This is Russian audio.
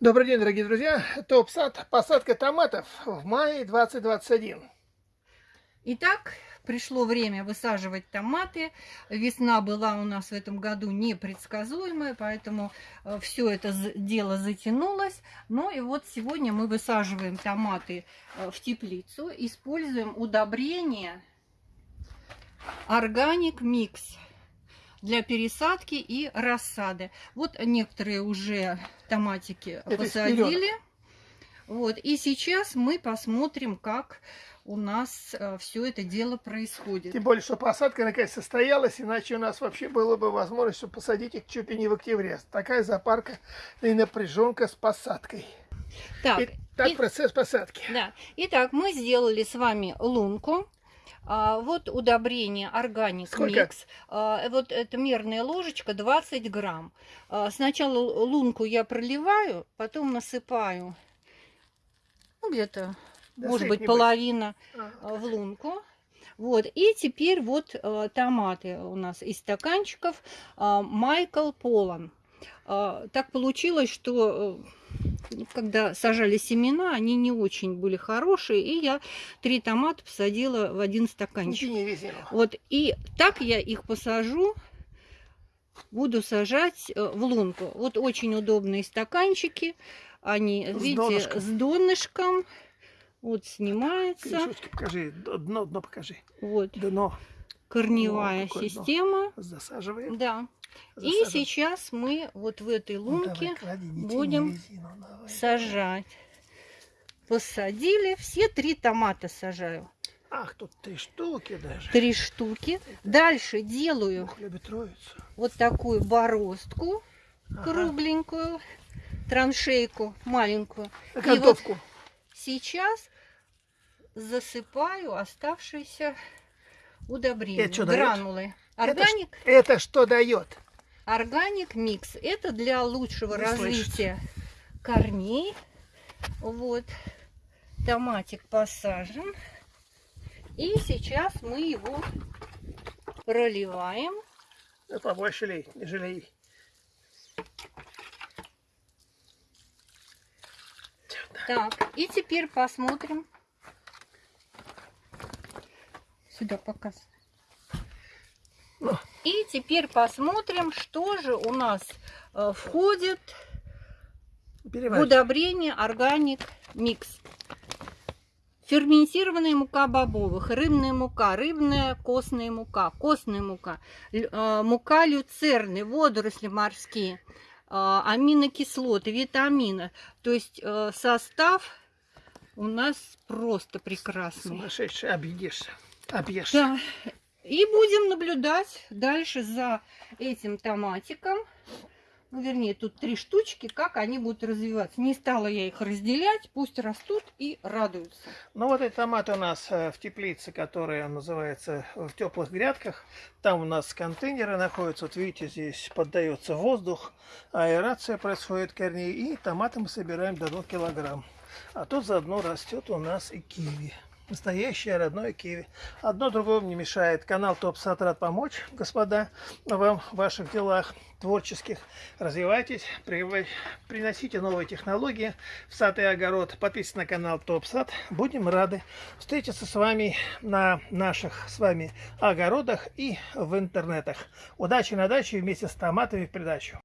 Добрый день, дорогие друзья. Топ-сад, посадка томатов в мае 2021. Итак, пришло время высаживать томаты. Весна была у нас в этом году непредсказуемая, поэтому все это дело затянулось. Ну и вот сегодня мы высаживаем томаты э, в теплицу, используем удобрение Organic Mix для пересадки и рассады. Вот некоторые уже томатики Это посадили. Вот, и сейчас мы посмотрим, как у нас э, все это дело происходит. Тем более, что посадка наконец состоялась, иначе у нас вообще было бы возможность посадить их чуть ли не в октябре. Такая запарка и напряженка с посадкой. Так, Итак, и, процесс посадки. Да. Итак, мы сделали с вами лунку. А, вот удобрение органик микс. А, вот эта мерная ложечка 20 грамм. А, сначала лунку я проливаю, потом насыпаю ну, где-то, может быть, половина а. в лунку. Вот, и теперь вот э, томаты у нас из стаканчиков э, Майкл Полан. Э, так получилось, что когда сажали семена, они не очень были хорошие, и я три томата посадила в один стаканчик. Вот, и так я их посажу, буду сажать э, в лунку. Вот очень удобные стаканчики, они, с видите, донышком. с донышком. Вот снимается. Крышечки покажи, дно, дно покажи. Вот. Дно. Корневая вот система. Засаживаем. Да. И сейчас мы вот в этой ну, лунке ну, давай, будем резину, давай, сажать. Посадили, все три томата сажаю. Ах, тут три штуки даже. Три штуки. Дальше делаю вот такую бороздку ага. кругленькую, траншейку маленькую. И вот сейчас засыпаю оставшиеся удобрения, это гранулы. Дает? Органик. Это, это что дает? Органик микс. Это для лучшего Не развития слышит. корней. Вот. Томатик посажен. И сейчас мы его проливаем. Да побольше лей, не жалей. Так, и теперь посмотрим. Сюда показывай. Ну. И теперь посмотрим, что же у нас э, входит в удобрение органик микс. Ферментированная мука бобовых, рыбная мука, рыбная костная мука, костная мука, э, мука люцерны, водоросли морские, э, аминокислоты, витамины. То есть состав у нас просто прекрасный. Сумасшедший, объедешься. Объешься. Да. И будем наблюдать дальше за этим томатиком. Ну, вернее, тут три штучки, как они будут развиваться. Не стала я их разделять, пусть растут и радуются. Ну, вот эти томаты у нас э, в теплице, которая называется в теплых грядках. Там у нас контейнеры находятся. Вот видите, здесь поддается воздух, аэрация происходит корней. И томаты мы собираем до 2 килограмм. А тут заодно растет у нас и киви. Настоящее родное киви. Одно другому не мешает. Канал Топ Сад рад помочь, господа, вам в ваших делах творческих. Развивайтесь, приносите новые технологии в сад и огород. Подписывайтесь на канал Топ Сад. Будем рады встретиться с вами на наших с вами огородах и в интернетах. Удачи на даче вместе с томатами в придачу.